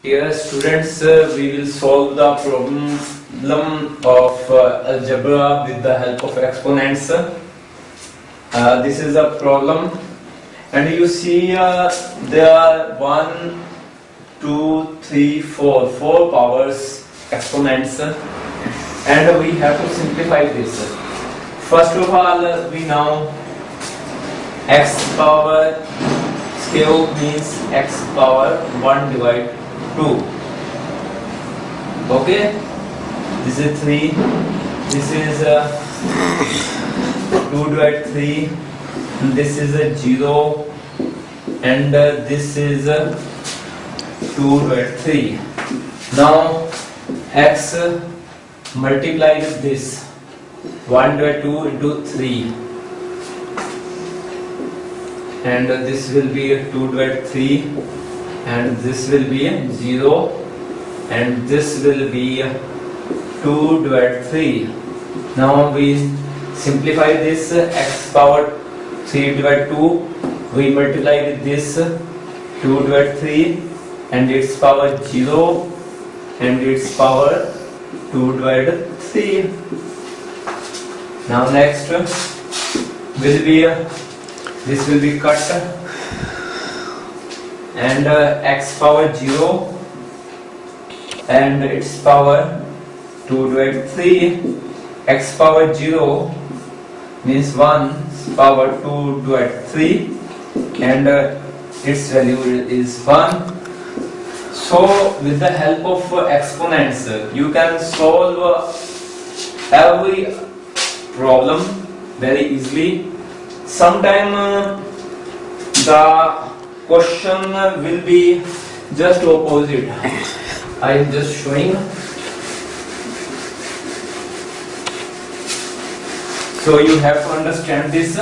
Dear students, uh, we will solve the problem of uh, algebra with the help of exponents. Uh, this is a problem and you see uh, there are one, two, three, four, four powers exponents and we have to simplify this. First of all, uh, we know x power cube means x power 1 divided 2 okay? This is 3 this is uh, 2 divided 3 and this is a 0 and uh, this is uh, 2 divided 3 now x uh, multiply with this. 1 divided 2 into 3 and this will be 2 divided 3 and this will be 0 and this will be 2 divided 3 now we simplify this x power 3 divided 2 we multiply with this 2 divided 3 and its power 0 and its power 2 divided 3 now next will be this will be cut and uh, x power 0 and its power 2 divided 3 x power 0 means 1 power 2 divided 3 and uh, its value is 1 so with the help of uh, exponents you can solve uh, every problem very easily. Sometime uh, the question will be just opposite. I am just showing. So you have to understand this.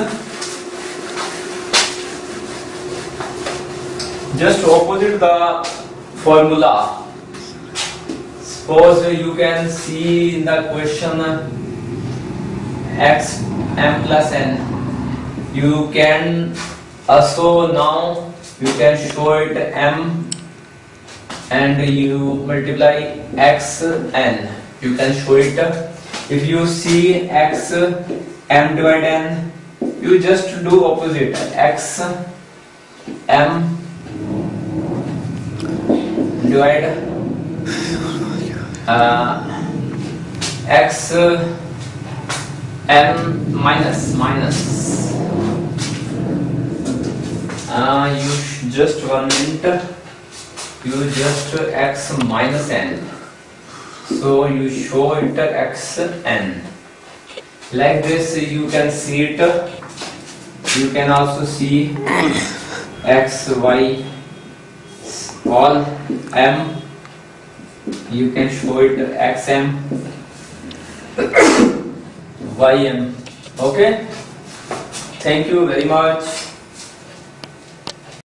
Just opposite the formula. Suppose you can see in the question x m plus n. You can uh, also now you can show it m and you multiply x n. You can show it. If you see x m divided n you just do opposite. X m divide uh, x m minus minus uh, you just one minute. You just x minus n. So you show it x n. Like this you can see it. You can also see x y all m. You can show it xm ym okay? Thank you very much